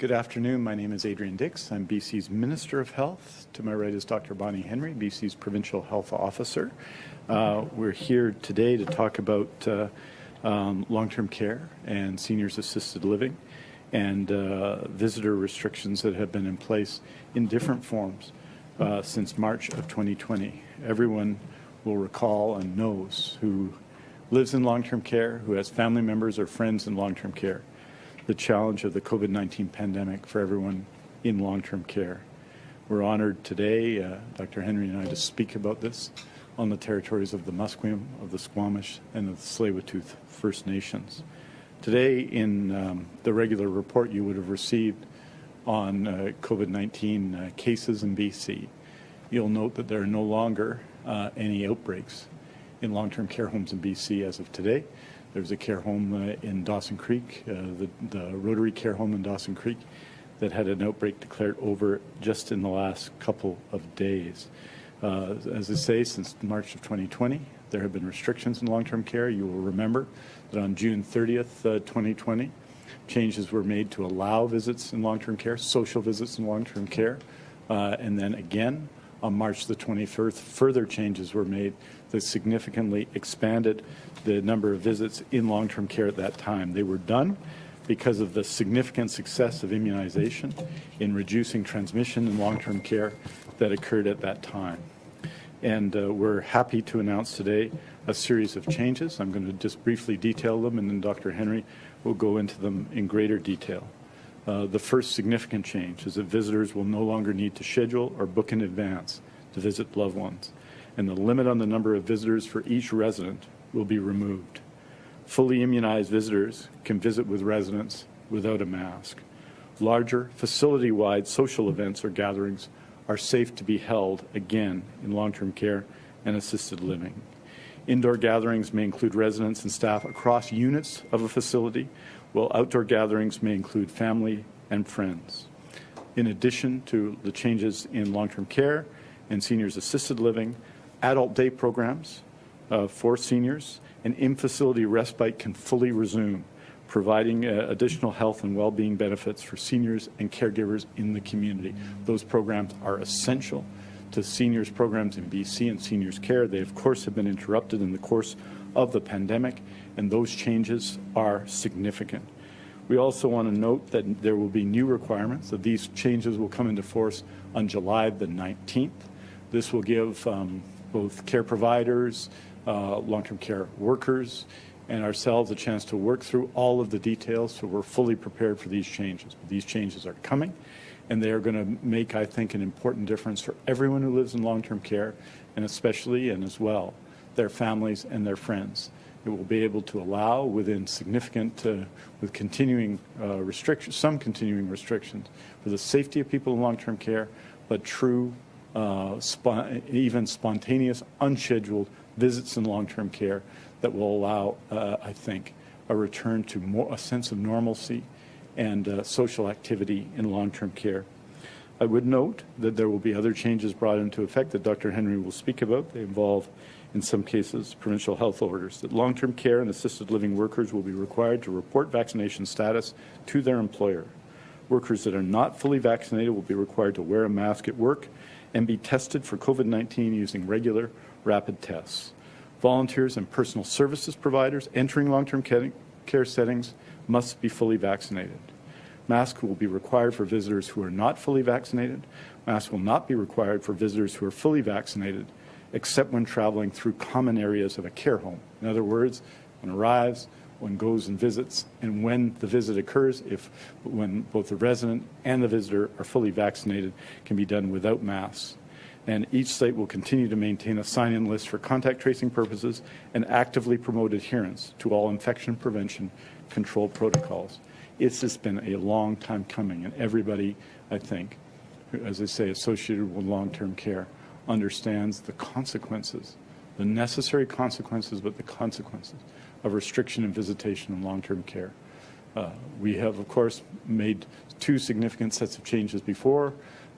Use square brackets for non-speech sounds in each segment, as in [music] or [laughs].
Good afternoon. My name is Adrian Dix. I'm BC's Minister of Health. To my right is Dr. Bonnie Henry, BC's Provincial Health Officer. Uh, we're here today to talk about uh, um, long-term care and seniors assisted living and uh, visitor restrictions that have been in place in different forms uh, since March of 2020. Everyone will recall and knows who lives in long-term care, who has family members or friends in long-term care the challenge of the COVID-19 pandemic for everyone in long-term care. We're honored today, uh, Dr. Henry and I, to speak about this on the territories of the Musqueam, of the Squamish, and of the tsleil First Nations. Today, in um, the regular report you would have received on uh, COVID-19 uh, cases in BC, you'll note that there are no longer uh, any outbreaks in long-term care homes in BC as of today. There's a care home uh, in Dawson Creek, uh, the, the, Rotary Care Home in Dawson Creek, that had an outbreak declared over just in the last couple of days. Uh, as I say, since March of 2020, there have been restrictions in long-term care. You will remember that on June 30th, uh, 2020, changes were made to allow visits in long-term care, social visits in long-term care, uh, and then again on March the 21st, further changes were made that significantly expanded the number of visits in long-term care at that time. They were done because of the significant success of immunization in reducing transmission in long-term care that occurred at that time. And uh, we're happy to announce today a series of changes. I'm going to just briefly detail them, and then Dr. Henry will go into them in greater detail. Uh, the first significant change is that visitors will no longer need to schedule or book in advance to visit loved ones, and the limit on the number of visitors for each resident will be removed. Fully immunized visitors can visit with residents without a mask. Larger, facility-wide social events or gatherings are safe to be held, again, in long-term care and assisted living. Indoor gatherings may include residents and staff across units of a facility, while outdoor gatherings may include family and friends. In addition to the changes in long-term care and seniors assisted living, adult day programs uh, for seniors and in-facility respite can fully resume, providing uh, additional health and well-being benefits for seniors and caregivers in the community. Those programs are essential to seniors programs in BC and seniors care. They, of course, have been interrupted in the course of the pandemic, and those changes are significant. We also want to note that there will be new requirements, that these changes will come into force on July the 19th. This will give um, both care providers, uh, long-term care workers, and ourselves a chance to work through all of the details so we're fully prepared for these changes. These changes are coming, and they are going to make, I think, an important difference for everyone who lives in long-term care, and especially and as well their families and their friends. It will be able to allow within significant, uh, with continuing uh, restrictions, some continuing restrictions for the safety of people in long-term care, but true, uh, even spontaneous, unscheduled visits in long-term care that will allow, uh, I think, a return to more, a sense of normalcy and uh, social activity in long-term care. I would note that there will be other changes brought into effect that Dr. Henry will speak about. They involve in some cases, provincial health orders, that long-term care and assisted living workers will be required to report vaccination status to their employer. Workers that are not fully vaccinated will be required to wear a mask at work and be tested for COVID-19 using regular rapid tests. Volunteers and personal services providers entering long-term care settings must be fully vaccinated. Masks will be required for visitors who are not fully vaccinated. Masks will not be required for visitors who are fully vaccinated except when traveling through common areas of a care home. In other words, when arrives, one goes and visits, and when the visit occurs, if when both the resident and the visitor are fully vaccinated, can be done without masks. And each site will continue to maintain a sign-in list for contact tracing purposes and actively promote adherence to all infection prevention control protocols. It's just been a long time coming, and everybody, I think, as I say, associated with long-term care, understands the consequences, the necessary consequences, but the consequences of restriction and visitation in long-term care. Uh, we have, of course, made two significant sets of changes before,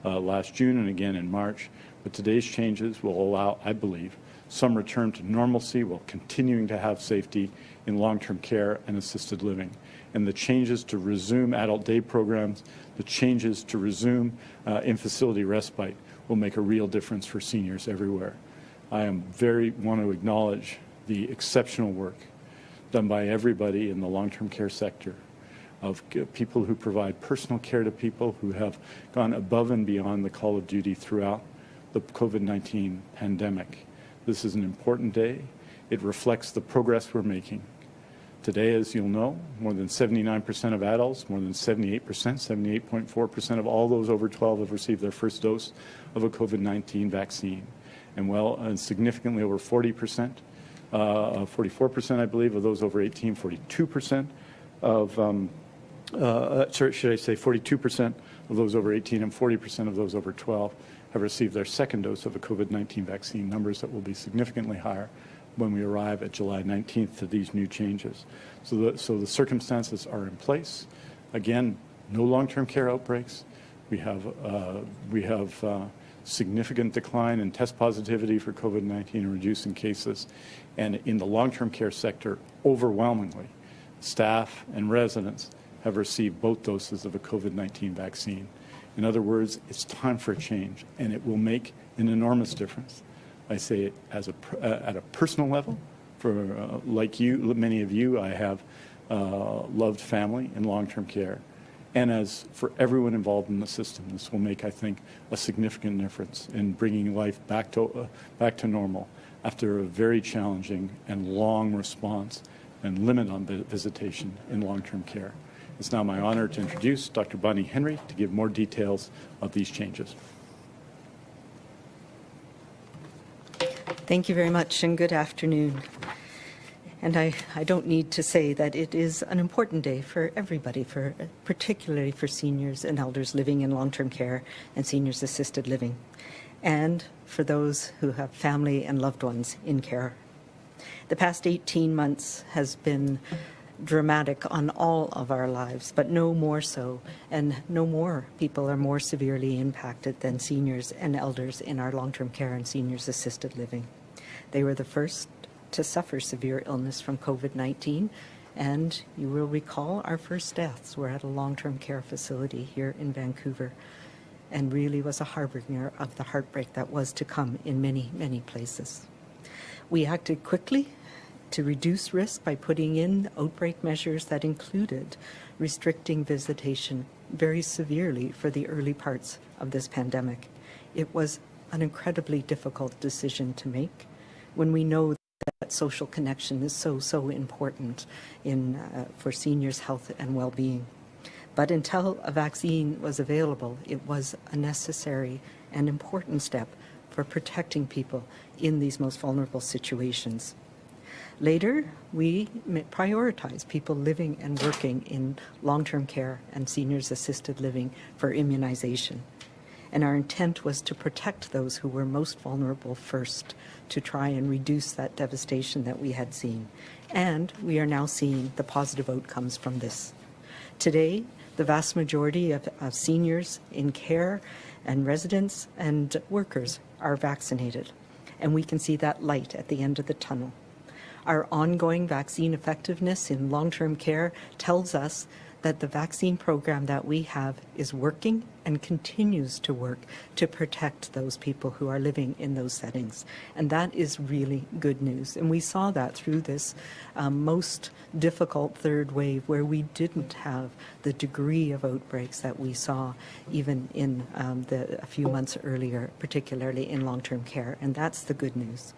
uh, last June and again in March, but today's changes will allow, I believe, some return to normalcy while continuing to have safety in long-term care and assisted living. And the changes to resume adult day programs, the changes to resume uh, in-facility respite will make a real difference for seniors everywhere. I am very want to acknowledge the exceptional work done by everybody in the long-term care sector of people who provide personal care to people who have gone above and beyond the call of duty throughout the COVID-19 pandemic. This is an important day. It reflects the progress we're making. Today, as you'll know, more than 79% of adults, more than 78%, 78.4% of all those over 12 have received their first dose of a COVID-19 vaccine. And well, and significantly over 40%, uh, 44%, I believe, of those over 18, 42% of um, uh, sorry, should I say 42% of those over 18 and 40% of those over 12 have received their second dose of a COVID-19 vaccine, numbers that will be significantly higher when we arrive at July 19th to these new changes. So the, so the circumstances are in place. Again, no long-term care outbreaks. We have, uh, we have uh, significant decline in test positivity for COVID-19 and reducing cases. And in the long-term care sector, overwhelmingly, staff and residents have received both doses of a COVID-19 vaccine. In other words, it's time for a change, and it will make an enormous difference. I say it as a, uh, at a personal level. For uh, like you, many of you, I have uh, loved family in long-term care, and as for everyone involved in the system, this will make, I think, a significant difference in bringing life back to uh, back to normal after a very challenging and long response and limit on visitation in long-term care. It's now my honor to introduce Dr. Bonnie Henry to give more details of these changes. Thank you very much and good afternoon. And I, I don't need to say that it is an important day for everybody, for particularly for seniors and elders living in long-term care and seniors assisted living, and for those who have family and loved ones in care. The past 18 months has been dramatic on all of our lives, but no more so, and no more people are more severely impacted than seniors and elders in our long-term care and seniors assisted living. They were the first to suffer severe illness from COVID-19, and you will recall our first deaths were at a long-term care facility here in Vancouver, and really was a harbinger of the heartbreak that was to come in many, many places. We acted quickly to reduce risk by putting in outbreak measures that included restricting visitation very severely for the early parts of this pandemic. It was an incredibly difficult decision to make when we know that social connection is so, so important in, uh, for seniors' health and well-being. But until a vaccine was available, it was a necessary and important step for protecting people in these most vulnerable situations. Later, we prioritize people living and working in long-term care and seniors assisted living for immunization. And our intent was to protect those who were most vulnerable first to try and reduce that devastation that we had seen. And we are now seeing the positive outcomes from this. Today, the vast majority of, of seniors in care and residents and workers are vaccinated. And we can see that light at the end of the tunnel. Our ongoing vaccine effectiveness in long-term care tells us that the vaccine program that we have is working and continues to work to protect those people who are living in those settings. And that is really good news. And we saw that through this um, most difficult third wave where we didn't have the degree of outbreaks that we saw even in um, the, a few months earlier, particularly in long-term care. And that's the good news.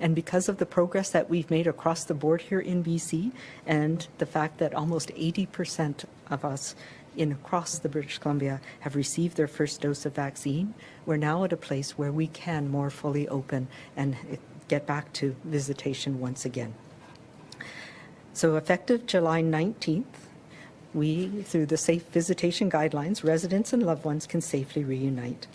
And because of the progress that we've made across the board here in BC and the fact that almost 80% of us in across the British Columbia have received their first dose of vaccine, we're now at a place where we can more fully open and eh, get back to visitation once again. So effective July 19th, we, through the safe visitation guidelines, residents and loved ones can safely reunite.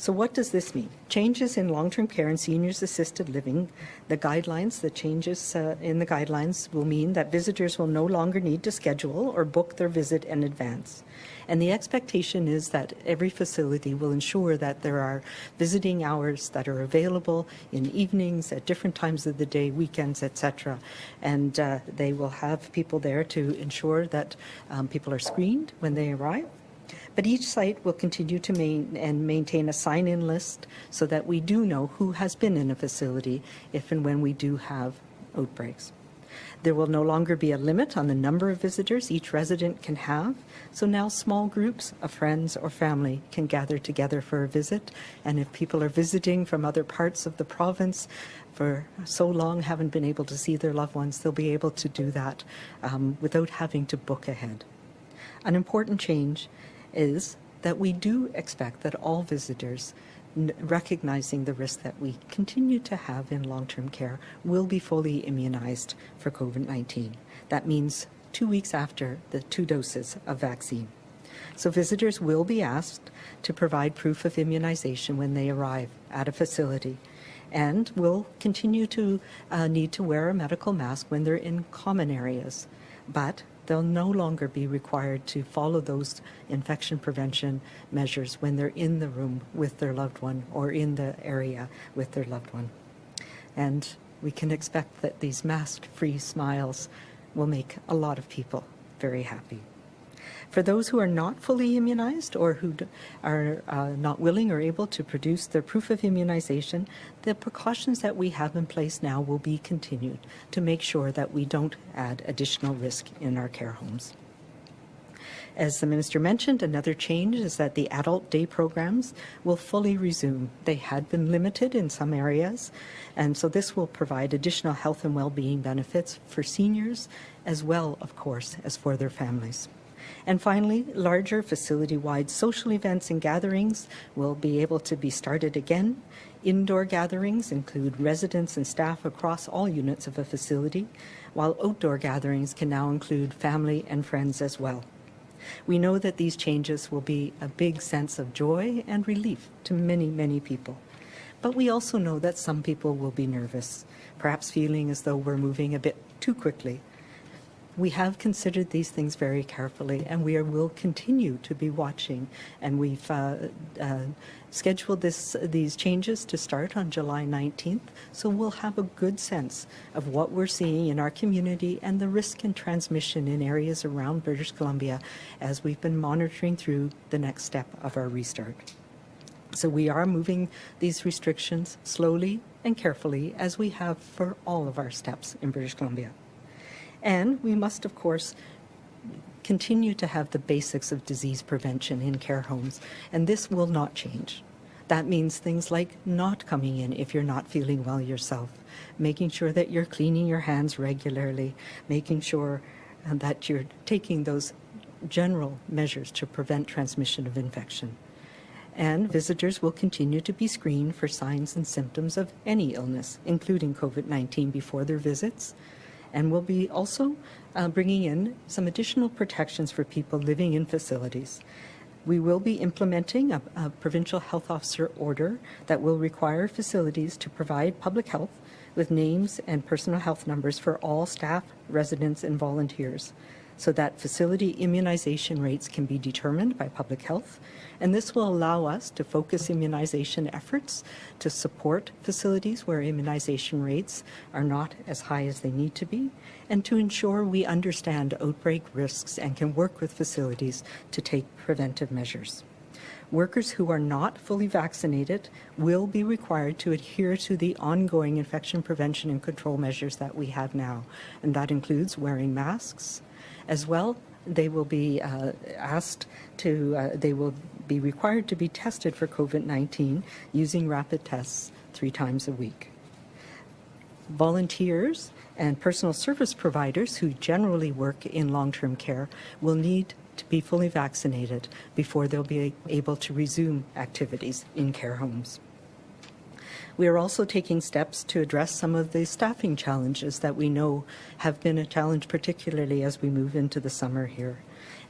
So what does this mean? Changes in long-term care and seniors assisted living, the guidelines, the changes uh, in the guidelines will mean that visitors will no longer need to schedule or book their visit in advance. And the expectation is that every facility will ensure that there are visiting hours that are available in evenings, at different times of the day, weekends, etc. And uh, they will have people there to ensure that um, people are screened when they arrive but each site will continue to main and maintain a sign-in list so that we do know who has been in a facility if and when we do have outbreaks. There will no longer be a limit on the number of visitors each resident can have, so now small groups of friends or family can gather together for a visit, and if people are visiting from other parts of the province for so long haven't been able to see their loved ones, they'll be able to do that um, without having to book ahead. An important change is that we do expect that all visitors, recognizing the risk that we continue to have in long-term care, will be fully immunized for COVID-19. That means two weeks after the two doses of vaccine. So visitors will be asked to provide proof of immunization when they arrive at a facility and will continue to uh, need to wear a medical mask when they're in common areas. But they'll no longer be required to follow those infection prevention measures when they're in the room with their loved one or in the area with their loved one. And we can expect that these mask-free smiles will make a lot of people very happy. For those who are not fully immunized or who are uh, not willing or able to produce their proof of immunization, the precautions that we have in place now will be continued to make sure that we don't add additional risk in our care homes. As the Minister mentioned, another change is that the adult day programs will fully resume. They had been limited in some areas, and so this will provide additional health and well-being benefits for seniors as well, of course, as for their families. And finally, larger facility-wide social events and gatherings will be able to be started again. Indoor gatherings include residents and staff across all units of a facility, while outdoor gatherings can now include family and friends as well. We know that these changes will be a big sense of joy and relief to many, many people. But we also know that some people will be nervous, perhaps feeling as though we're moving a bit too quickly we have considered these things very carefully and we are, will continue to be watching and we've uh, uh, scheduled this, these changes to start on July 19th so we'll have a good sense of what we're seeing in our community and the risk and transmission in areas around British Columbia as we've been monitoring through the next step of our restart. So we are moving these restrictions slowly and carefully as we have for all of our steps in British Columbia. And we must, of course, continue to have the basics of disease prevention in care homes, and this will not change. That means things like not coming in if you're not feeling well yourself, making sure that you're cleaning your hands regularly, making sure uh, that you're taking those general measures to prevent transmission of infection. And visitors will continue to be screened for signs and symptoms of any illness, including COVID-19 before their visits, and we'll be also uh, bringing in some additional protections for people living in facilities. We will be implementing a, a, provincial health officer order that will require facilities to provide public health with names and personal health numbers for all staff, residents, and volunteers so that facility immunization rates can be determined by public health. And this will allow us to focus immunization efforts to support facilities where immunization rates are not as high as they need to be, and to ensure we understand outbreak risks and can work with facilities to take preventive measures. Workers who are not fully vaccinated will be required to adhere to the ongoing infection prevention and control measures that we have now, and that includes wearing masks, as well, they will be uh, asked to, uh, they will be required to be tested for COVID-19 using rapid tests three times a week. Volunteers and personal service providers who generally work in long-term care will need to be fully vaccinated before they'll be able to resume activities in care homes. We are also taking steps to address some of the staffing challenges that we know have been a challenge, particularly as we move into the summer here.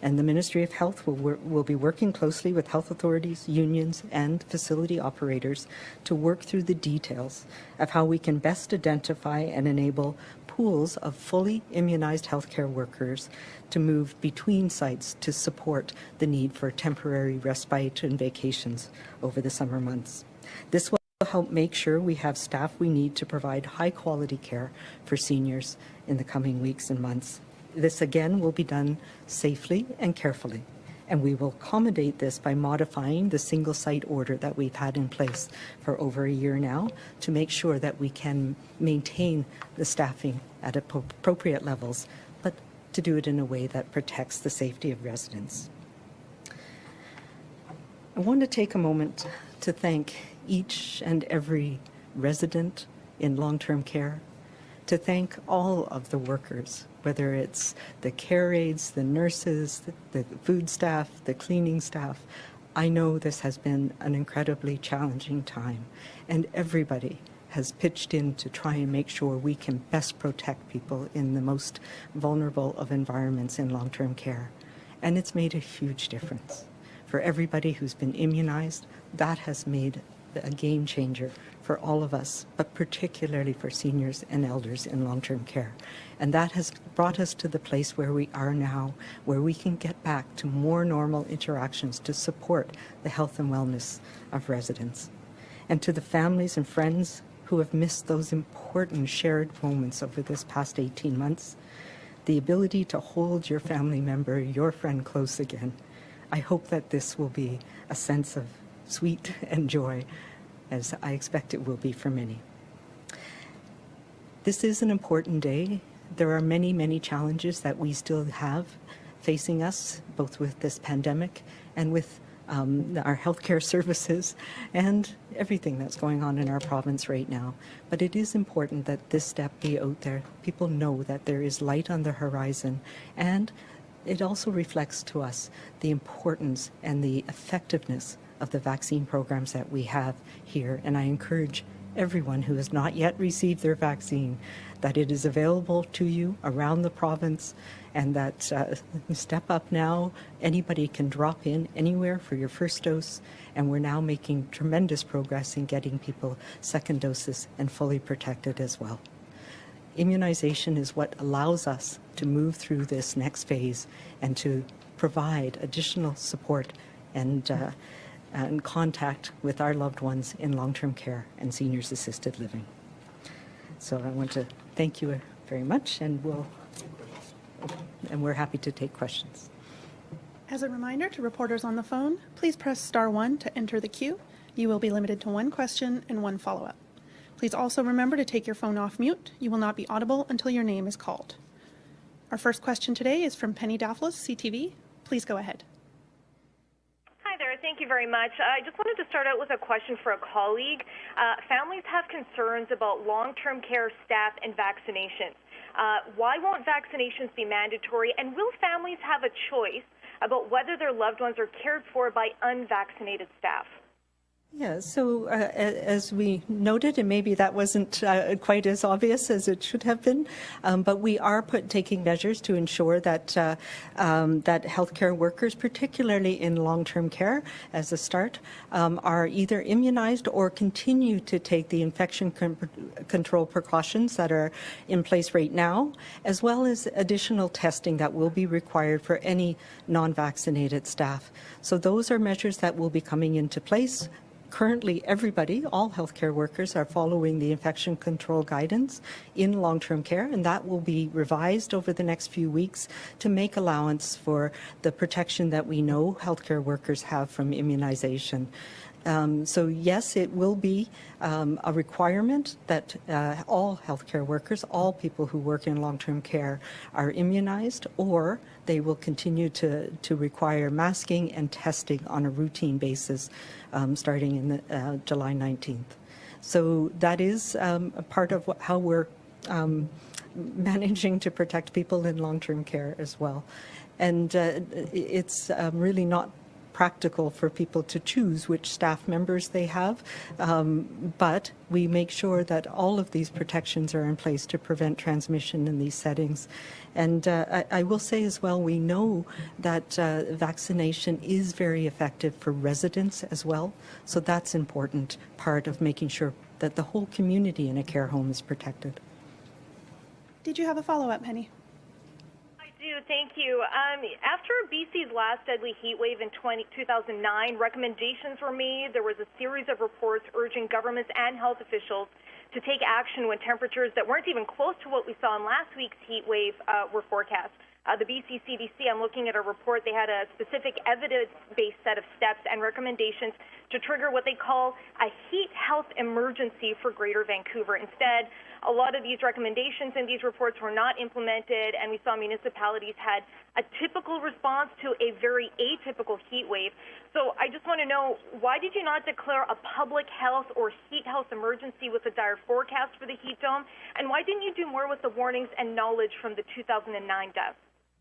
And the Ministry of Health will, will be working closely with health authorities, unions, and facility operators to work through the details of how we can best identify and enable pools of fully immunized healthcare workers to move between sites to support the need for temporary respite and vacations over the summer months. This will help make sure we have staff we need to provide high quality care for seniors in the coming weeks and months. This again will be done safely and carefully. And we will accommodate this by modifying the single site order that we've had in place for over a year now to make sure that we can maintain the staffing at appropriate levels, but to do it in a way that protects the safety of residents. I want to take a moment to thank each and every resident in long-term care, to thank all of the workers, whether it's the care aides, the nurses, the, food staff, the cleaning staff. I know this has been an incredibly challenging time, and everybody has pitched in to try and make sure we can best protect people in the most vulnerable of environments in long-term care. And it's made a huge difference. For everybody who's been immunized, that has made a game changer for all of us, but particularly for seniors and elders in long-term care. And that has brought us to the place where we are now, where we can get back to more normal interactions to support the health and wellness of residents. And to the families and friends who have missed those important shared moments over this past 18 months, the ability to hold your family member, your friend close again. I hope that this will be a sense of sweet [laughs] and joy, as I expect it will be for many. This is an important day. There are many, many challenges that we still have facing us, both with this pandemic and with um, our healthcare [laughs] services and everything that's going on in our province right now. But it is important that this step be out there. People know that there is light on the horizon and it also reflects to us the importance and the effectiveness of the vaccine programs that we have here. And I encourage everyone who has not yet received their vaccine that it is available to you around the province and that uh, step up now. Anybody can drop in anywhere for your first dose. And we're now making tremendous progress in getting people second doses and fully protected as well. Immunization is what allows us to move through this next phase and to provide additional support and, uh, and contact with our loved ones in long-term care and seniors assisted living. So I want to thank you very much and we'll and we're happy to take questions. As a reminder to reporters on the phone, please press star one to enter the queue. You will be limited to one question and one follow-up. Please also remember to take your phone off mute. You will not be audible until your name is called. Our first question today is from Penny Daflos, CTV. Please go ahead. Thank you very much. I just wanted to start out with a question for a colleague. Uh, families have concerns about long-term care staff and vaccinations. Uh, why won't vaccinations be mandatory, and will families have a choice about whether their loved ones are cared for by unvaccinated staff? Yeah, so uh, as we noted, and maybe that wasn't uh, quite as obvious as it should have been, um, but we are put, taking measures to ensure that uh, um, that healthcare workers, particularly in long-term care, as a start, um, are either immunized or continue to take the infection con control precautions that are in place right now, as well as additional testing that will be required for any non-vaccinated staff. So those are measures that will be coming into place currently everybody, all healthcare workers, are following the infection control guidance in long-term care, and that will be revised over the next few weeks to make allowance for the protection that we know healthcare workers have from immunization. Um, so yes, it will be um, a requirement that uh, all healthcare workers, all people who work in long-term care are immunized or they will continue to, to require masking and testing on a routine basis um, starting in the, uh, July 19th. So that is um, a part of how we're um, managing to protect people in long-term care as well. And uh, it's um, really not practical for people to choose which staff members they have, um, but we make sure that all of these protections are in place to prevent transmission in these settings. And uh, I, I, will say as well, we know that uh, vaccination is very effective for residents as well. So that's important part of making sure that the whole community in a care home is protected. Did you have a follow-up, Penny? Thank you. Um, after BC's last deadly heat wave in 20, 2009, recommendations were made. There was a series of reports urging governments and health officials to take action when temperatures that weren't even close to what we saw in last week's heat wave uh, were forecast. Uh, the BC CDC, I'm looking at a report, they had a specific evidence-based set of steps and recommendations to trigger what they call a heat health emergency for Greater Vancouver. Instead, a lot of these recommendations in these reports were not implemented, and we saw municipalities had a typical response to a very atypical heat wave. So I just want to know, why did you not declare a public health or heat health emergency with a dire forecast for the heat dome? And why didn't you do more with the warnings and knowledge from the 2009 deaths?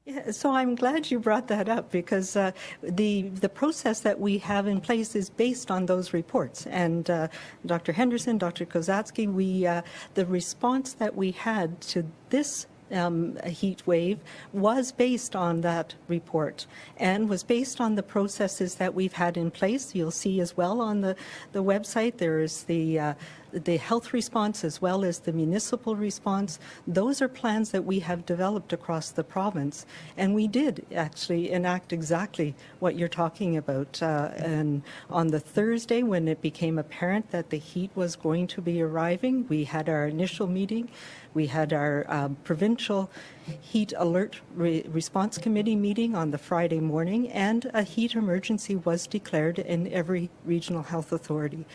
Yeah, so I'm glad you brought that up because uh, the the process that we have in place is based on those reports. And uh, Dr. Henderson, Dr. Kosatsky, we uh, the response that we had to this um, heat wave was based on that report and was based on the processes that we've had in place. You'll see as well on the, the website there is the uh, the health response as well as the municipal response, those are plans that we have developed across the province. And we did actually enact exactly what you're talking about. Uh, and on the Thursday, when it became apparent that the heat was going to be arriving, we had our initial meeting. We had our uh, provincial heat alert re response committee meeting on the Friday morning, and a heat emergency was declared in every regional health authority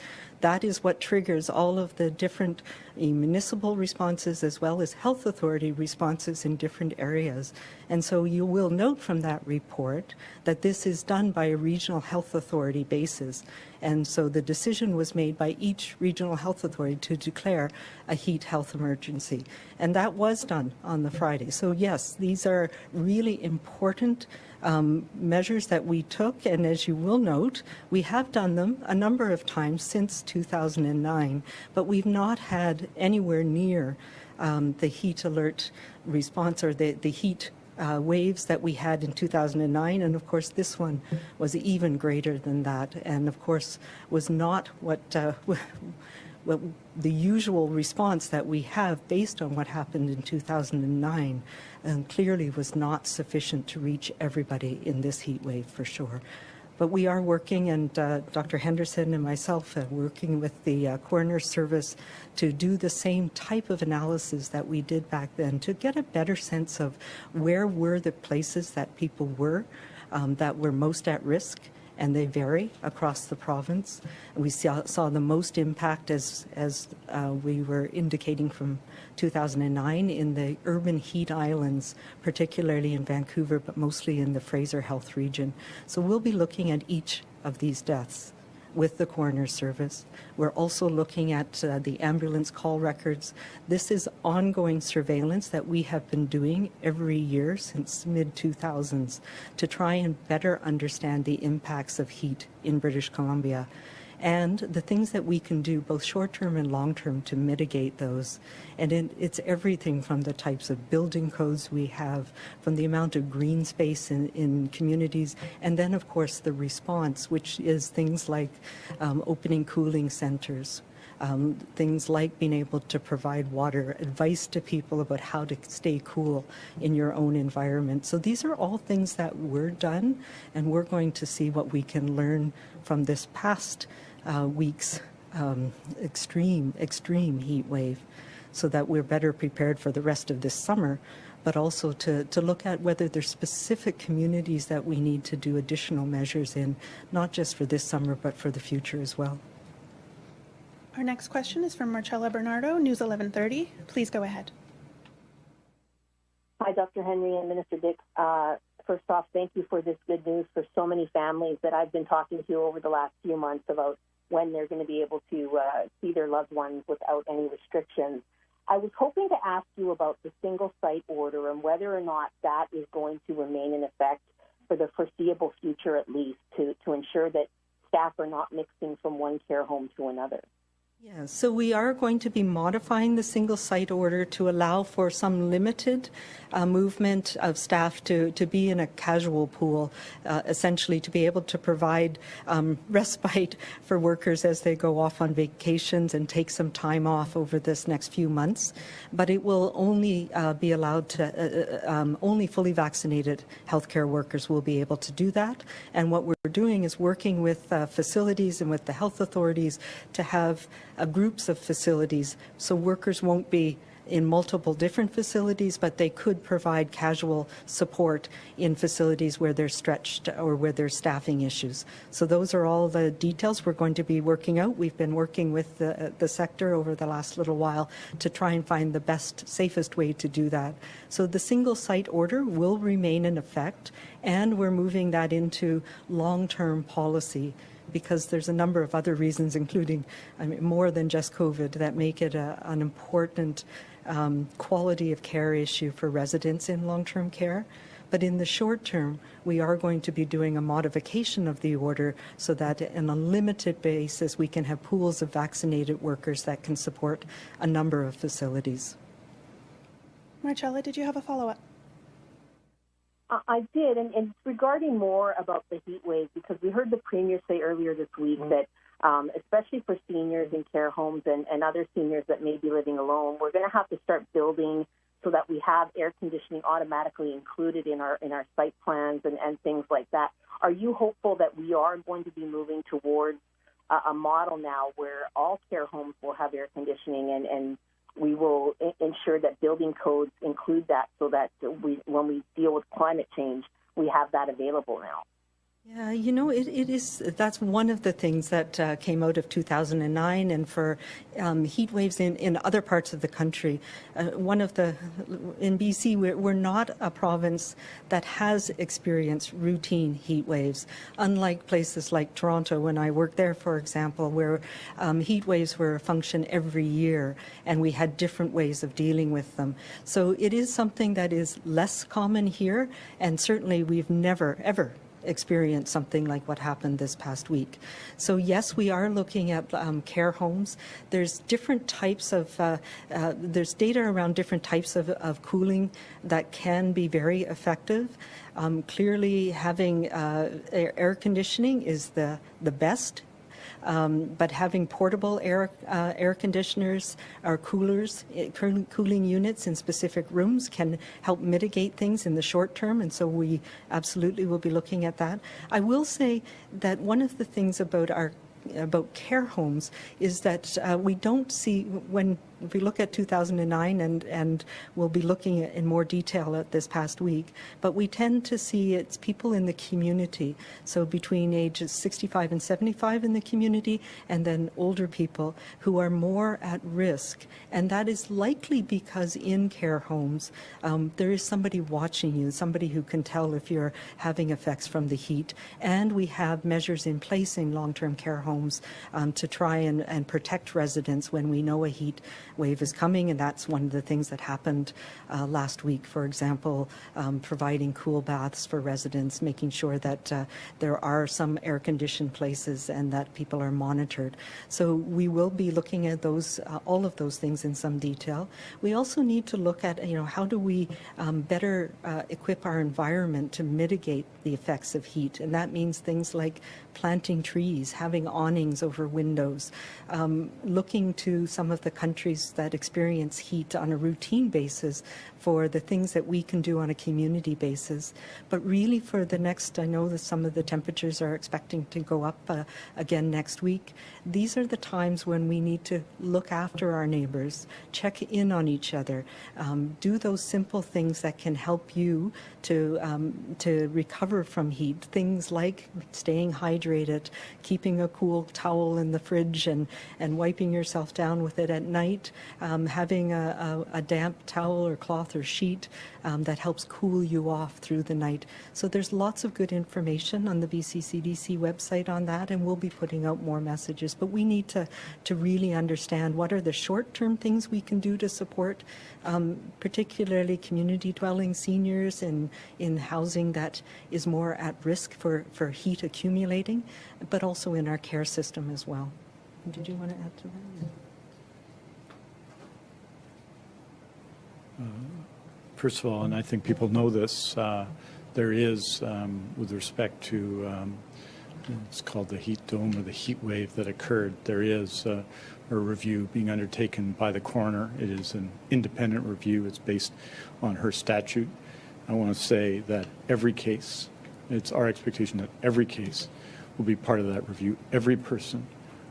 that is what triggers all of the different municipal responses as well as health authority responses in different areas. And so you will note from that report that this is done by a regional health authority basis. And so the decision was made by each regional health authority to declare a heat health emergency. And that was done on the Friday. So yes, these are really important um, measures that we took, and as you will note, we have done them a number of times since 2009, but we've not had anywhere near um, the heat alert response or the, the heat uh, waves that we had in 2009, and of course this one was even greater than that, and of course was not what uh, [laughs] well, the usual response that we have based on what happened in 2009 and clearly was not sufficient to reach everybody in this heat wave for sure. But we are working, and uh, Dr. Henderson and myself are working with the uh, coroner service to do the same type of analysis that we did back then to get a better sense of where were the places that people were um, that were most at risk and they vary across the province. We saw, saw the most impact, as, as uh, we were indicating from 2009, in the urban heat islands, particularly in Vancouver, but mostly in the Fraser Health region. So we'll be looking at each of these deaths with the coroner service. We're also looking at uh, the ambulance call records. This is ongoing surveillance that we have been doing every year since mid-2000s to try and better understand the impacts of heat in British Columbia and the things that we can do both short-term and long-term to mitigate those. And it, it's everything from the types of building codes we have, from the amount of green space in, in communities, and then of course the response, which is things like um, opening cooling centers, um, things like being able to provide water, advice to people about how to stay cool in your own environment. So these are all things that were done, and we're going to see what we can learn from this past uh, week's um, extreme, extreme heat wave so that we're better prepared for the rest of this summer, but also to, to look at whether there's specific communities that we need to do additional measures in, not just for this summer, but for the future as well. Our next question is from Marcella Bernardo, News 1130. Please go ahead. Hi, Dr. Henry and Minister Dix. Uh, first off, thank you for this good news for so many families that I've been talking to over the last few months about when they're going to be able to uh, see their loved ones without any restrictions. I was hoping to ask you about the single site order and whether or not that is going to remain in effect for the foreseeable future at least to, to ensure that staff are not mixing from one care home to another. Yeah, so we are going to be modifying the single site order to allow for some limited uh, movement of staff to, to be in a casual pool, uh, essentially to be able to provide um, [laughs] respite for workers as they go off on vacations and take some time off over this next few months. But it will only uh, be allowed to, uh, uh, um, only fully vaccinated healthcare workers will be able to do that. And what we're doing is working with uh, facilities and with the health authorities to have uh, groups of facilities so workers won't be in multiple different facilities, but they could provide casual support in facilities where they're stretched or where there's staffing issues. So those are all the details we're going to be working out. We've been working with the, the sector over the last little while to try and find the best, safest way to do that. So the single site order will remain in effect, and we're moving that into long-term policy because there's a number of other reasons, including I mean, more than just COVID, that make it a, an important um, quality of care issue for residents in long-term care. But in the short term, we are going to be doing a modification of the order so that on a limited basis, we can have pools of vaccinated workers that can support a number of facilities. Marcella, did you have a follow-up? I- did, and, and regarding more about the heat wave, because we heard the premier say earlier this week that, um, especially for seniors in care homes and, and other seniors that may be living alone, we're going to have to start building so that we have air conditioning automatically included in our in our site plans and, and things like that. Are you hopeful that we are going to be moving towards a, a model now where all care homes will have air conditioning and, and we will I- ensure that building codes include that so that we, when we deal with climate change, we have that available now. Yeah, you know, it, it is, that's one of the things that uh, came out of 2009 and for um, heat waves in, in other parts of the country. Uh, one of the, in BC, we're, we're not a province that has experienced routine heat waves, unlike places like Toronto, when I worked there, for example, where um, heat waves were a function every year and we had different ways of dealing with them. So it is something that is less common here, and certainly we've never, ever experience something like what happened this past week. So yes, we are looking at um, care homes. There's different types of, uh, uh, there's data around different types of, of cooling that can be very effective. Um, clearly having uh, air, air conditioning is the, the best um, but having portable air, uh, air conditioners or coolers, eh, cooling units in specific rooms can help mitigate things in the short term, and so we absolutely will be looking at that. I will say that one of the things about our about care homes is that uh, we don't see when if we look at 2009 and and we'll be looking at in more detail at this past week but we tend to see it's people in the community. So between ages 65 and 75 in the community and then older people who are more at risk. And that is likely because in care homes um, there is somebody watching you somebody who can tell if you're having effects from the heat. And we have measures in place in long-term care homes um, to try and, and protect residents when we know a heat wave is coming, and that's one of the things that happened uh, last week. For example, um, providing cool baths for residents, making sure that uh, there are some air-conditioned places and that people are monitored. So we will be looking at those, uh, all of those things in some detail. We also need to look at, you know, how do we um, better uh, equip our environment to mitigate the effects of heat, and that means things like planting trees, having awnings over windows, um, looking to some of the countries that experience heat on a routine basis for the things that we can do on a community basis. But really for the next, I know that some of the temperatures are expecting to go up uh, again next week. These are the times when we need to look after our neighbors, check in on each other, um, do those simple things that can help you to, um, to recover from heat. Things like staying hydrated, keeping a cool cool towel in the fridge and, and wiping yourself down with it at night, um, having a, a, a damp towel or cloth or sheet um, that helps cool you off through the night. So there's lots of good information on the BCCDC website on that, and we'll be putting out more messages. But we need to, to really understand what are the short-term things we can do to support, um, particularly community dwelling seniors in, in housing that is more at risk for, for heat accumulating, but also in our care system as well. Did you want to add to that? First of all, and I think people know this, uh, there is, um, with respect to, um, it's called the heat dome or the heat wave that occurred, there is uh, a review being undertaken by the coroner. It is an independent review. It's based on her statute. I want to say that every case, it's our expectation that every case will be part of that review. Every person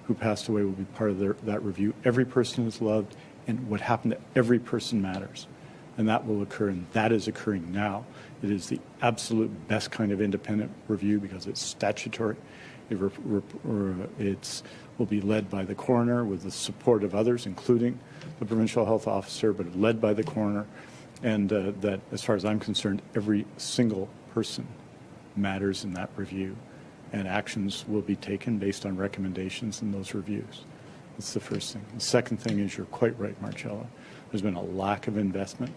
who passed away will be part of their, that review. Every person is loved, and what happened to every person matters. And that will occur, and that is occurring now. It is the absolute best kind of independent review because it's statutory. It it's will be led by the coroner with the support of others, including the provincial health officer, but led by the coroner. And uh, that, as far as I'm concerned, every single person matters in that review, and actions will be taken based on recommendations in those reviews. That's the first thing. The second thing is you're quite right, Marcella. There's been a lack of investment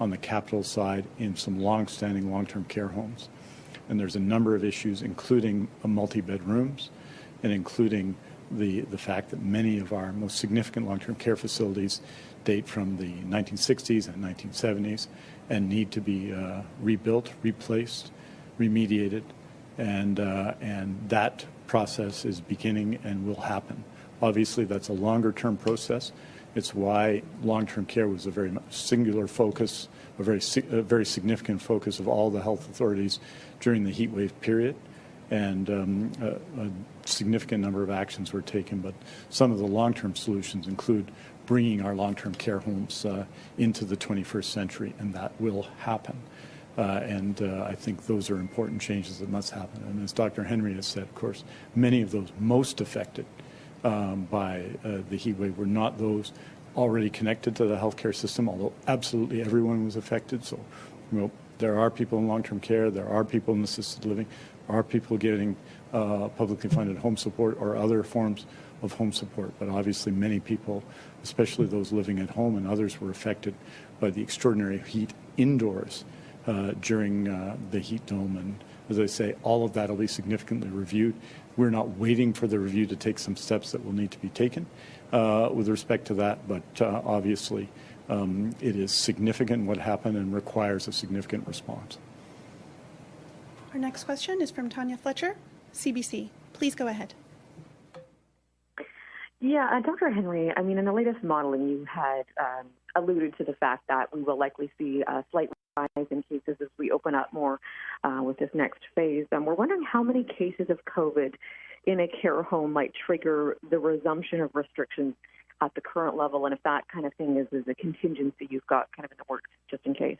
on the capital side in some long-standing long-term care homes. And there's a number of issues, including multi-bed rooms and including the, the fact that many of our most significant long-term care facilities date from the 1960s and 1970s and need to be uh, rebuilt, replaced, remediated, and, uh, and that process is beginning and will happen. Obviously, that's a longer-term process. It's why long-term care was a very singular focus, a very, a very significant focus of all the health authorities during the heat wave period. And um, a, a significant number of actions were taken, but some of the long-term solutions include bringing our long-term care homes uh, into the 21st century, and that will happen. Uh, and uh, I think those are important changes that must happen. And as Dr. Henry has said, of course, many of those most affected um, by uh, the heat wave were not those already connected to the healthcare system, although absolutely everyone was affected. So, you know, there are people in long-term care, there are people in assisted living, there are people getting uh, publicly funded home support or other forms of home support. But obviously many people, especially those living at home and others, were affected by the extraordinary heat indoors uh, during uh, the heat dome. And as I say, all of that will be significantly reviewed. We're not waiting for the review to take some steps that will need to be taken uh, with respect to that, but uh, obviously um, it is significant what happened and requires a significant response. Our next question is from Tanya Fletcher, CBC. Please go ahead. Yeah, uh, Dr. Henry, I mean, in the latest modeling, you had um, alluded to the fact that we will likely see a slight rise in cases as we open up more uh, with this next phase. Um, we're wondering how many cases of COVID in a care home might trigger the resumption of restrictions at the current level, and if that kind of thing is, is a contingency you've got kind of in the works just in case.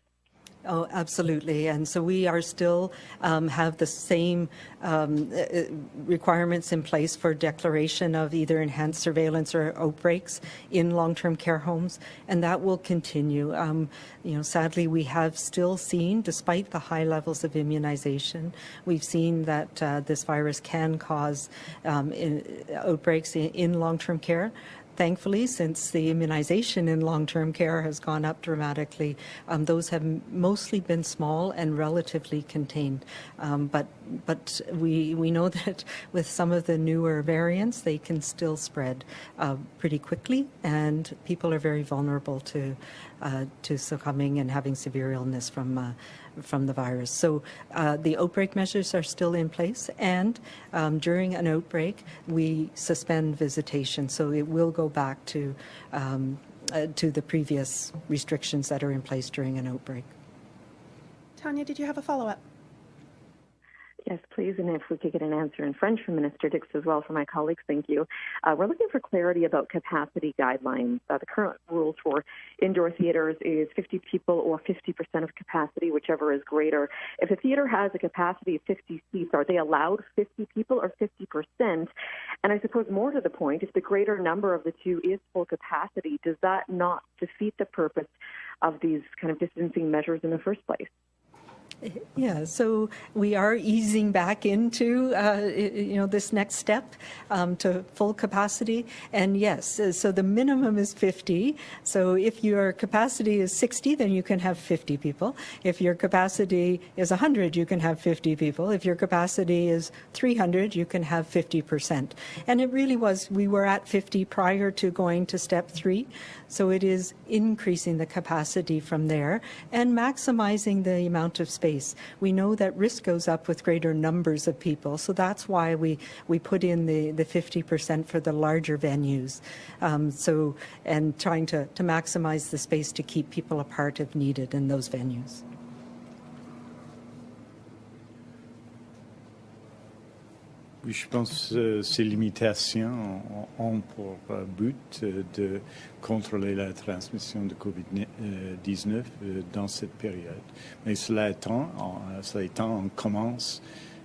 Oh, absolutely. And so we are still um, have the same um, uh, requirements in place for declaration of either enhanced surveillance or outbreaks in long-term care homes, and that will continue. Um, you know, sadly, we have still seen, despite the high levels of immunization, we've seen that uh, this virus can cause um, in, outbreaks in, in long-term care thankfully, since the immunization in long-term care has gone up dramatically, um, those have mostly been small and relatively contained. Um, but but we we know [laughs] that with some of the newer variants, they can still spread uh, pretty quickly, and people are very vulnerable to uh, to succumbing and having severe illness from uh, from the virus. So uh, the outbreak measures are still in place, and um, during an outbreak, we suspend visitation. So it will go back to um, uh, to the previous restrictions that are in place during an outbreak. Tanya, did you have a follow-up? Yes, please. And if we could get an answer in French from Minister Dix as well for my colleagues, thank you. Uh, we're looking for clarity about capacity guidelines. Uh, the current rules for indoor theaters is 50 people or 50% of capacity, whichever is greater. If a theater has a capacity of 50 seats, are they allowed 50 people or 50%? And I suppose more to the point, if the greater number of the two is full capacity, does that not defeat the purpose of these kind of distancing measures in the first place? Yeah, so we are easing back into uh, you know this next step um, to full capacity, and yes, uh, so the minimum is 50. So if your capacity is 60, then you can have 50 people. If your capacity is 100, you can have 50 people. If your capacity is 300, you can have 50 percent. And it really was we were at 50 prior to going to step three, so it is increasing the capacity from there and maximizing the amount of space space. We know that risk goes up with greater numbers of people, so that's why we, we put in the, the 50% for the larger venues. Um, so, and trying to, to maximize the space to keep people apart if needed in those venues. Je pense que ces limitations ont pour euh, but euh, de contrôler la transmission de COVID-19 euh, dans cette période. Mais cela étant, cela étant on commence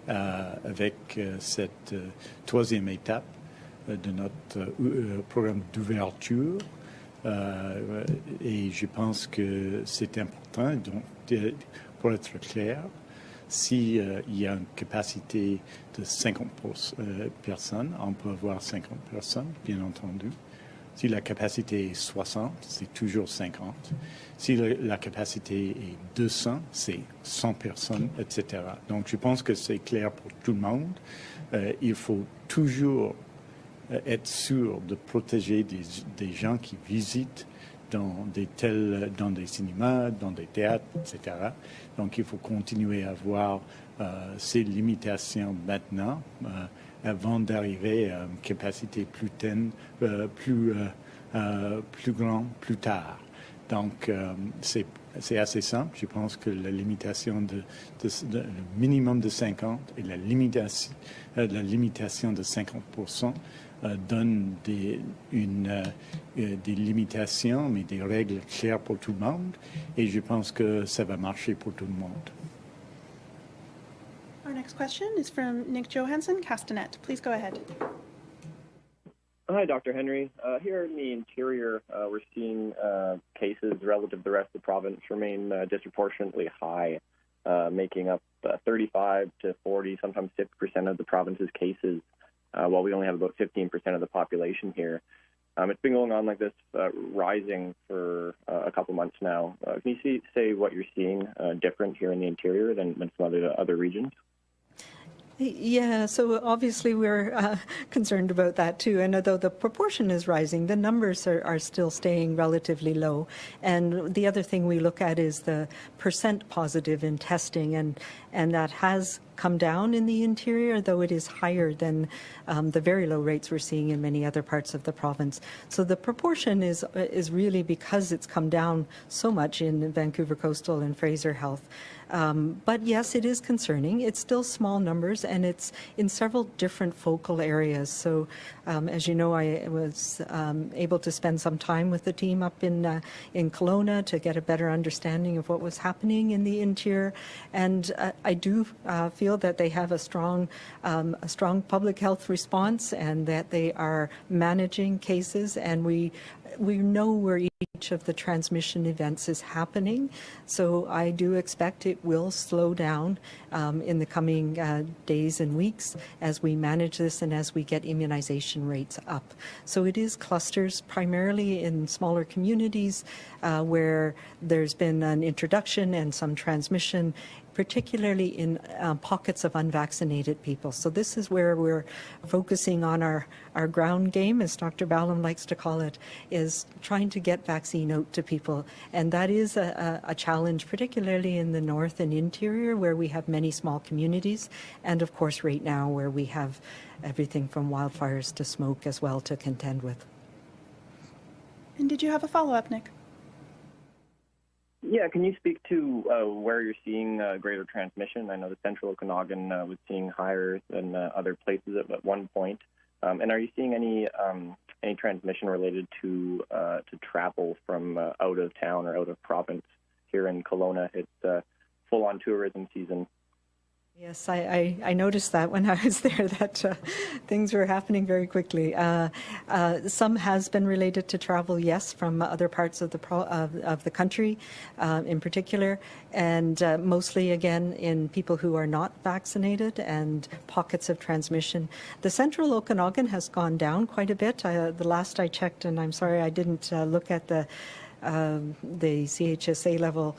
avec cette troisième étape de notre programme d'ouverture. et je pense que c'est important, donc, pour être clair, s'il euh, y a une capacité de 50 euh, personnes, on peut avoir 50 personnes, bien entendu. Si la capacité est 60, c'est toujours 50. Si la capacité est 200, c'est 100 personnes, etc. Donc, je pense que c'est clair pour tout le monde. Euh, il faut toujours être sûr de protéger des gens qui visitent dans des tels, dans des cinémas, dans des théâtres, etc. Donc il faut continuer à avoir euh, ces limitations maintenant euh, avant d'arriver à une capacité plus teine, euh, plus, plus grande plus tard. Donc c'est assez simple. Je pense que la limitation de, le minimum de 50 et la limitation, la limitation de 50 euh, donne des, une, euh, euh, des limitations, mais des règles claires pour tout le monde. Et je pense que ça va marcher pour tout le monde. Our next question is from Nick Johansson, Castanet. Please go ahead. Hi, Dr. Henry. Uh, here in the interior, uh, we're seeing uh, cases relative to the rest of the province remain disproportionately high, making up 35 to 40, sometimes 50% of the province's cases uh, while we only have about 15% of the population here. Um, it's been going on like this, uh, rising for uh, a couple months now. Uh, can you see, say what you're seeing uh, different here in the interior than, than some other other regions? Yeah, so obviously we're uh, [laughs] concerned about that too. And although the proportion is rising, the numbers are, are still staying relatively low. And the other thing we look at is the percent positive in testing, and, and that has come down in the interior, though it is higher than um, the very low rates we're seeing in many other parts of the province. So the proportion is is really because it's come down so much in Vancouver Coastal and Fraser Health. Um, but yes, it is concerning. It's still small numbers, and it's in several different focal areas. So, um, as you know, I was um, able to spend some time with the team up in uh, in Kelowna to get a better understanding of what was happening in the interior, and uh, I do uh, feel that they have a strong, um, a strong public health response and that they are managing cases and we we know where each of the transmission events is happening. So I do expect it will slow down um, in the coming uh, days and weeks as we manage this and as we get immunization rates up. So it is clusters primarily in smaller communities uh, where there's been an introduction and some transmission particularly in uh, pockets of unvaccinated people. So this is where we're focusing on our, our ground game, as Dr. Ballem likes to call it, is trying to get vaccine out to people. And that is a, a, a challenge, particularly in the north and interior, where we have many small communities, and of course right now where we have everything from wildfires to smoke as well to contend with. And did you have a follow-up, Nick? Yeah, can you speak to uh, where you're seeing uh, greater transmission? I know the central Okanagan uh, was seeing higher than uh, other places at, at one point. Um, and are you seeing any um, any transmission related to uh, to travel from uh, out of town or out of province here in Kelowna? It's full on tourism season. Yes, I, I, I, noticed that when I was [laughs] there that uh, things were happening very quickly. Uh, uh, some has been related to travel, yes, from other parts of the pro, of, of, the country, uh, in particular, and uh, mostly again in people who are not vaccinated and pockets of transmission. The central Okanagan has gone down quite a bit. Uh, the last I checked, and I'm sorry I didn't look at the um, the CHSA level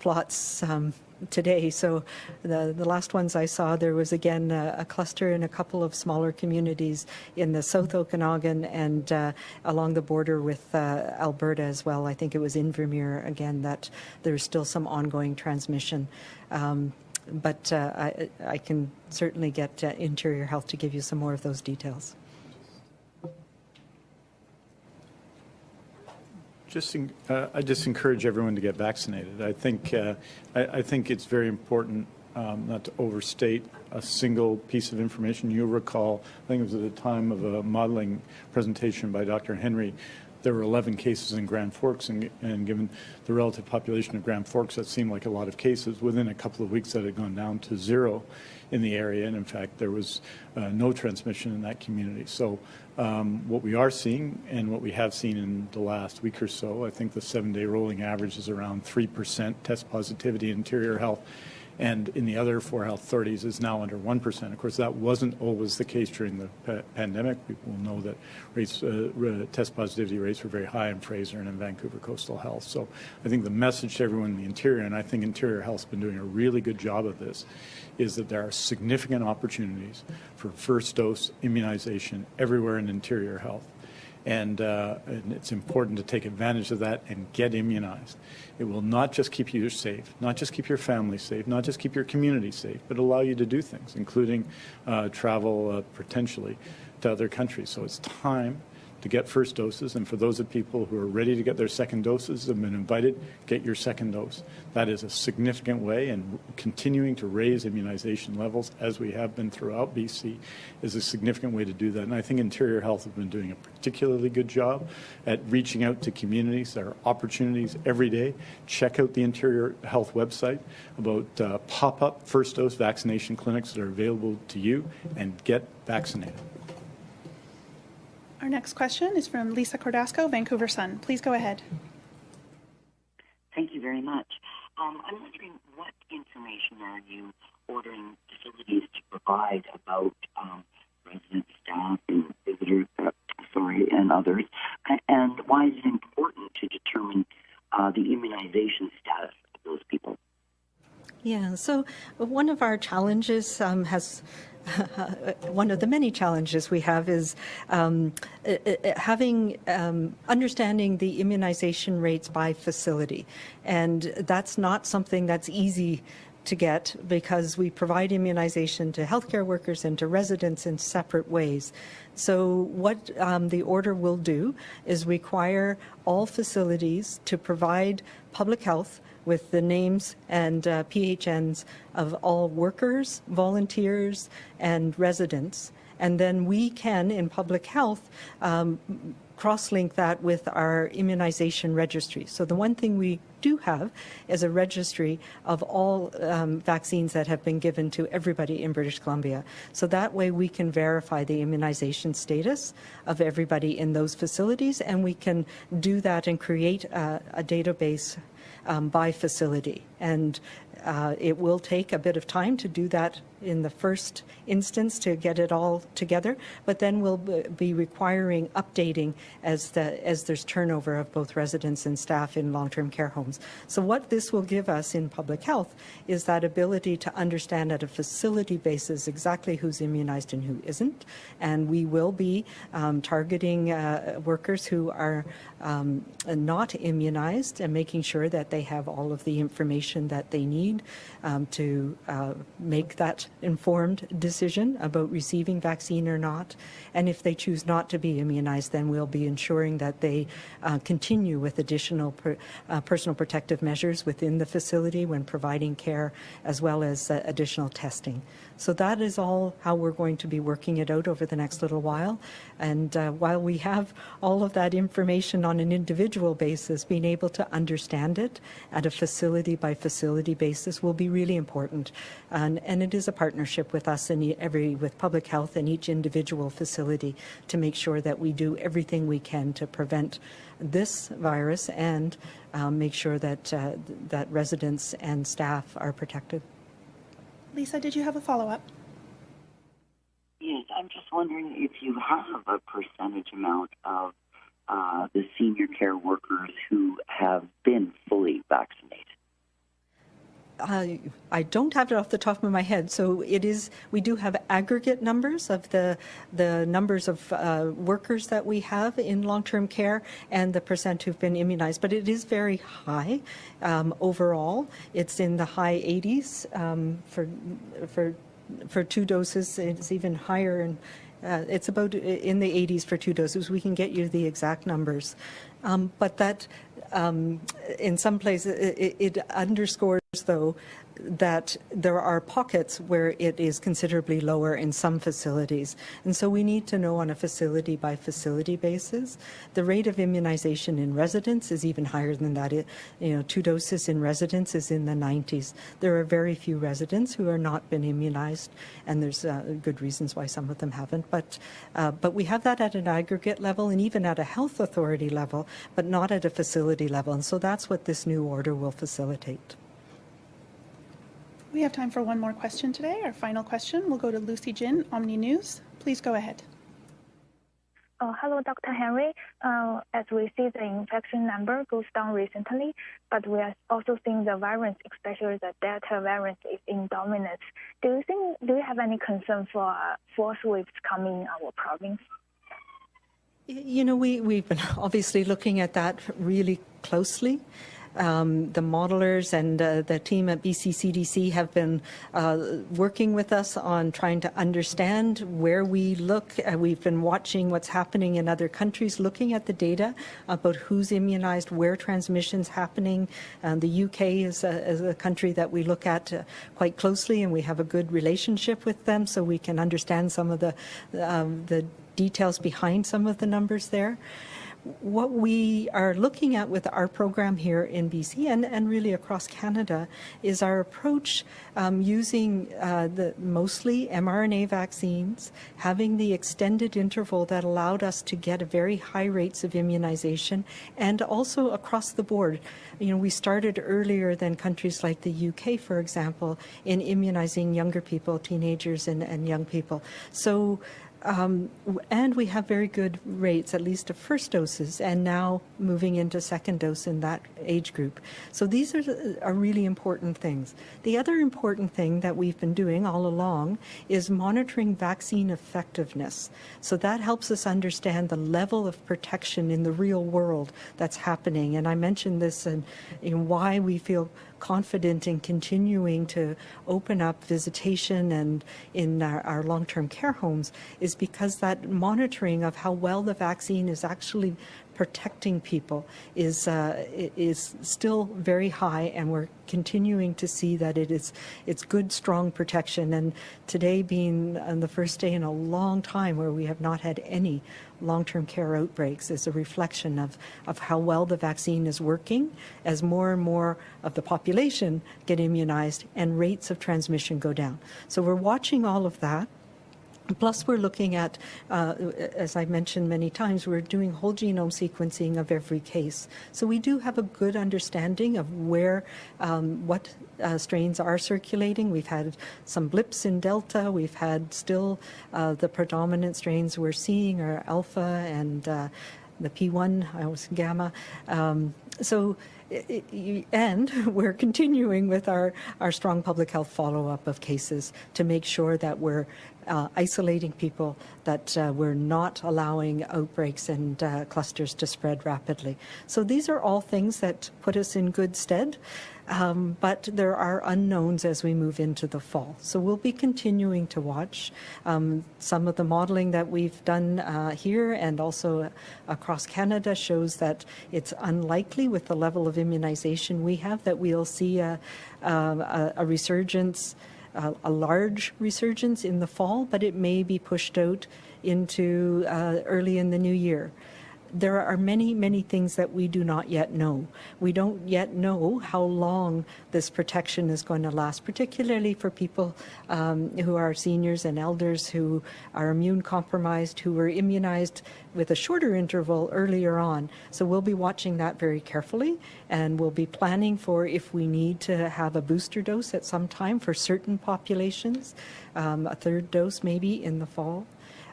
plots. Um, today. So the, the last ones I saw, there was again a, a cluster in a couple of smaller communities in the South Okanagan and uh, along the border with uh, Alberta as well. I think it was Invermere again that there's still some ongoing transmission. Um, but uh, I, I, can certainly get uh, Interior Health to give you some more of those details. Just, uh, I just encourage everyone to get vaccinated. I think, uh, I, I, think it's very important um, not to overstate a single piece of information. You'll recall, I think it was at the time of a modeling presentation by Dr. Henry, there were 11 cases in Grand Forks, and, and, given the relative population of Grand Forks, that seemed like a lot of cases. Within a couple of weeks, that had gone down to zero in the area, and in fact, there was uh, no transmission in that community. So um, what we are seeing and what we have seen in the last week or so, I think the seven-day rolling average is around 3% test positivity in interior health and in the other four health authorities is now under 1%. Of course, that wasn't always the case during the pa pandemic. People know that rates, uh, test positivity rates were very high in Fraser and in Vancouver Coastal Health. So I think the message to everyone in the interior, and I think Interior Health's been doing a really good job of this, is that there are significant opportunities for first dose immunization everywhere in Interior Health. And, uh, and, it's important to take advantage of that and get immunized. It will not just keep you safe, not just keep your family safe, not just keep your community safe, but allow you to do things, including uh, travel uh, potentially to other countries. So it's time to get first doses. And for those of people who are ready to get their second doses have been invited, get your second dose. That is a significant way, and continuing to raise immunization levels, as we have been throughout BC, is a significant way to do that. And I think Interior Health has been doing a particularly good job at reaching out to communities. There are opportunities every day. Check out the Interior Health website about uh, pop-up first dose vaccination clinics that are available to you and get vaccinated. Our next question is from Lisa Cordasco, Vancouver Sun. Please go ahead. Thank you very much. Um, I'm wondering what information are you ordering facilities to provide about um, resident staff and visitors, uh, sorry, and others, and why is it important to determine uh, the immunization status of those people? Yeah, so one of our challenges um, has [laughs] one of the many challenges we have is um, uh, uh, having um, understanding the immunization rates by facility, and that's not something that's easy to get because we provide immunization to healthcare workers and to residents in separate ways. So what um, the order will do is require all facilities to provide public health with the names and uh, PHNs of all workers, volunteers, and residents. And then we can, in public health, um, cross-link that with our immunization registry. So the one thing we do have is a registry of all um, vaccines that have been given to everybody in British Columbia. So that way we can verify the immunization status of everybody in those facilities and we can do that and create a, a database um, by facility. And uh, it will take a bit of time to do that in the first instance to get it all together, but then we'll be requiring updating as, the, as there's turnover of both residents and staff in long-term care homes. So what this will give us in public health is that ability to understand at a facility basis exactly who's immunized and who isn't, and we will be um, targeting uh, workers who are um, not immunized and making sure that they have all of the information that they need need um, to uh, make that informed decision about receiving vaccine or not. And if they choose not to be immunized, then we'll be ensuring that they uh, continue with additional per, uh, personal protective measures within the facility when providing care, as well as uh, additional testing. So that is all how we're going to be working it out over the next little while. And uh, while we have all of that information on an individual basis, being able to understand it at a facility by facility basis will be really important. And, and it is a partnership with us and every with public health and each individual facility to make sure that we do everything we can to prevent this virus and um, make sure that uh, that residents and staff are protected. Lisa, did you have a follow-up? Yes, I'm just wondering if you have a percentage amount of uh, the senior care workers who have been fully vaccinated. I, don't have it off the top of my head. So it is. We do have aggregate numbers of the the numbers of uh, workers that we have in long-term care and the percent who've been immunized. But it is very high um, overall. It's in the high 80s um, for for for two doses. It's even higher and. Uh, it's about in the 80s for two doses. We can get you the exact numbers. Um, but that, um, in some places, it, it underscores, though, that there are pockets where it is considerably lower in some facilities. And so we need to know on a facility by facility basis. The rate of immunization in residents is even higher than that. It, you know, two doses in residents is in the 90s. There are very few residents who are not been immunized, and there's uh, good reasons why some of them haven't. But, uh, but we have that at an aggregate level and even at a health authority level, but not at a facility level. And so that's what this new order will facilitate. We have time for one more question today. Our final question will go to Lucy Jin, Omni News. Please go ahead. Uh, hello, Dr. Henry. Uh, as we see the infection number goes down recently, but we are also seeing the variants, especially the Delta variant, is in dominance. Do you think? Do you have any concern for uh, fourth waves coming in our province? You know, we we've been [laughs] obviously looking at that really closely. Um, the modelers and uh, the team at BC CDC have been uh, working with us on trying to understand where we look. Uh, we've been watching what's happening in other countries, looking at the data about who's immunized, where transmission's happening. Um, the UK is a, is a, country that we look at uh, quite closely, and we have a good relationship with them, so we can understand some of the um, the details behind some of the numbers there what we are looking at with our program here in BC and, and really across Canada is our approach um, using uh, the mostly mRNA vaccines, having the extended interval that allowed us to get very high rates of immunization, and also across the board. You know, we started earlier than countries like the UK, for example, in immunizing younger people, teenagers and, and young people. So um, and we have very good rates, at least of first doses, and now moving into second dose in that age group. So these are, are really important things. The other important thing that we've been doing all along is monitoring vaccine effectiveness. So that helps us understand the level of protection in the real world that's happening. And I mentioned this and in why we feel confident in continuing to open up visitation and in our, our long-term care homes is because that monitoring of how well the vaccine is actually protecting people is uh, is still very high, and we're continuing to see that it is it's good, strong protection. And today being on the first day in a long time where we have not had any long-term care outbreaks is a reflection of, of how well the vaccine is working as more and more of the population get immunized and rates of transmission go down. So we're watching all of that. Plus, we're looking at, uh, as I mentioned many times, we're doing whole genome sequencing of every case. So we do have a good understanding of where, um, what uh, strains are circulating. We've had some blips in Delta. We've had still uh, the predominant strains we're seeing are Alpha and uh, the P1, I was Gamma. Um, so, and [laughs] we're continuing with our, our strong public health follow-up of cases to make sure that we're uh, isolating people, that uh, we're not allowing outbreaks and uh, clusters to spread rapidly. So these are all things that put us in good stead. Um, but there are unknowns as we move into the fall. So we'll be continuing to watch. Um, some of the modeling that we've done uh, here and also across Canada shows that it's unlikely with the level of immunization we have that we'll see a, a, a resurgence, a large resurgence in the fall, but it may be pushed out into uh, early in the new year there are many, many things that we do not yet know. We don't yet know how long this protection is going to last, particularly for people um, who are seniors and elders who are immune compromised, who were immunized with a shorter interval earlier on. So we'll be watching that very carefully and we'll be planning for if we need to have a booster dose at some time for certain populations, um, a third dose maybe in the fall.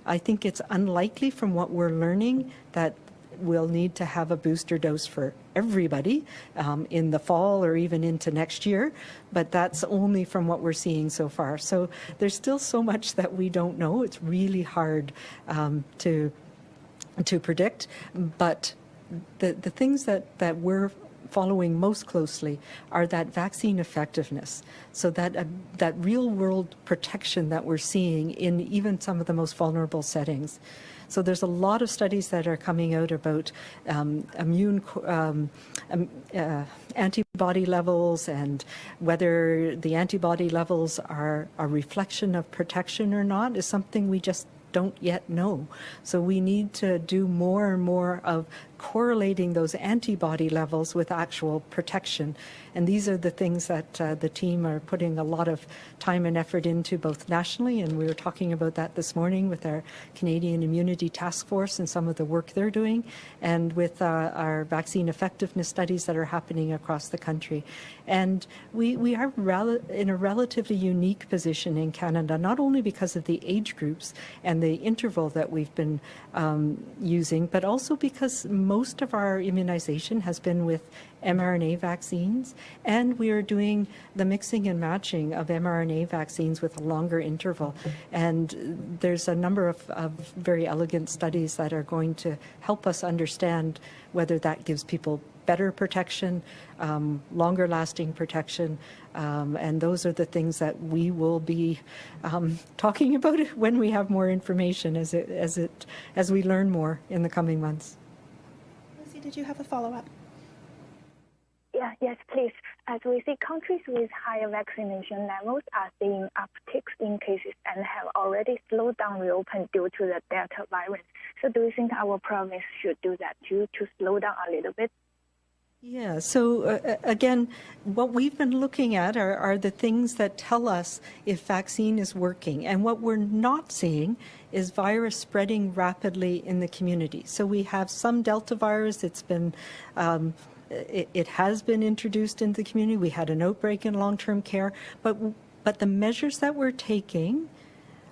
I think it's unlikely from what we're learning that we'll need to have a booster dose for everybody um, in the fall or even into next year, but that's only from what we're seeing so far. So there's still so much that we don't know. It's really hard um, to to predict, but the the things that that we're following most closely are that vaccine effectiveness. So that uh, that real world protection that we're seeing in even some of the most vulnerable settings. So there's a lot of studies that are coming out about um, immune um, um, uh, antibody levels and whether the antibody levels are a reflection of protection or not is something we just don't yet know. So we need to do more and more of correlating those antibody levels with actual protection. And these are the things that uh, the team are putting a lot of time and effort into both nationally, and we were talking about that this morning with our Canadian Immunity Task Force and some of the work they're doing, and with uh, our vaccine effectiveness studies that are happening across the country. And we, we are in a relatively unique position in Canada, not only because of the age groups and the interval that we've been um, using, but also because most of our immunization has been with mRNA vaccines, and we are doing the mixing and matching of mRNA vaccines with a longer interval. And there's a number of, of very elegant studies that are going to help us understand whether that gives people better protection, um, longer lasting protection, um, and those are the things that we will be um, [laughs] talking about [laughs] when we have more information as it as it as we learn more in the coming months. Did you have a follow-up? Yeah, yes, please. As we see, countries with higher vaccination levels are seeing upticks in cases and have already slowed down reopen due to the Delta virus. So, do you think our province should do that too, to slow down a little bit? Yeah, so uh, again, what we've been looking at are, are the things that tell us if vaccine is working. And what we're not seeing is virus spreading rapidly in the community. So we have some Delta virus, it's been um, it, it, has been introduced into the community. We had an outbreak in long-term care, but but the measures that we're taking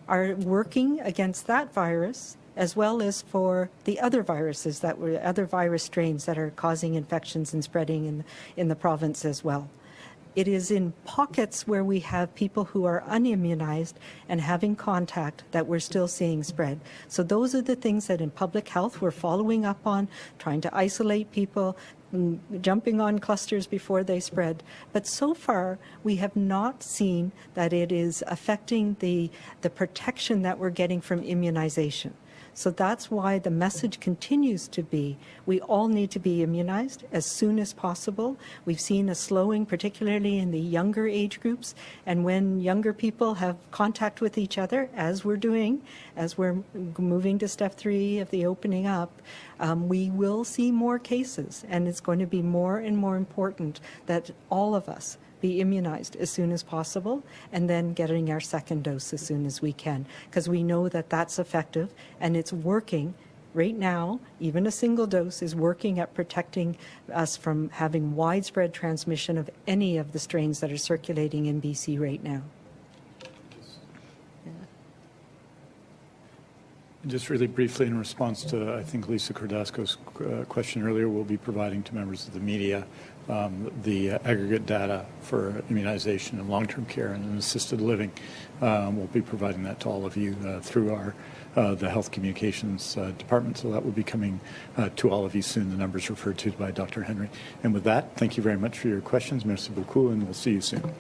are working against that virus as well as for the other viruses that were other virus strains that are causing infections and spreading in in the province as well. It is in pockets where we have people who are unimmunized and having contact that we're still seeing spread. So those are the things that in public health we're following up on, trying to isolate people, mm, jumping on clusters before they spread. But so far, we have not seen that it is affecting the, the protection that we're getting from immunization. So that's why the message continues to be we all need to be immunized as soon as possible. We've seen a slowing, particularly in the younger age groups. And when younger people have contact with each other, as we're doing, as we're moving to step three of the opening up, um, we will see more cases. And it's going to be more and more important that all of us be immunized as soon as possible and then getting our second dose as soon as we can. Because we know that that's effective and it's working right now, even a single dose is working at protecting us from having widespread transmission of any of the strains that are circulating in BC right now. Just really briefly in response to, I think, Lisa Cordasco's uh, question earlier, we'll be providing to members of the media um, the aggregate data for immunization and long-term care and assisted living. Um, we'll be providing that to all of you uh, through our uh, the health communications uh, department. So that will be coming uh, to all of you soon. The numbers referred to by Dr. Henry. And with that, thank you very much for your questions. Merci beaucoup, and we'll see you soon.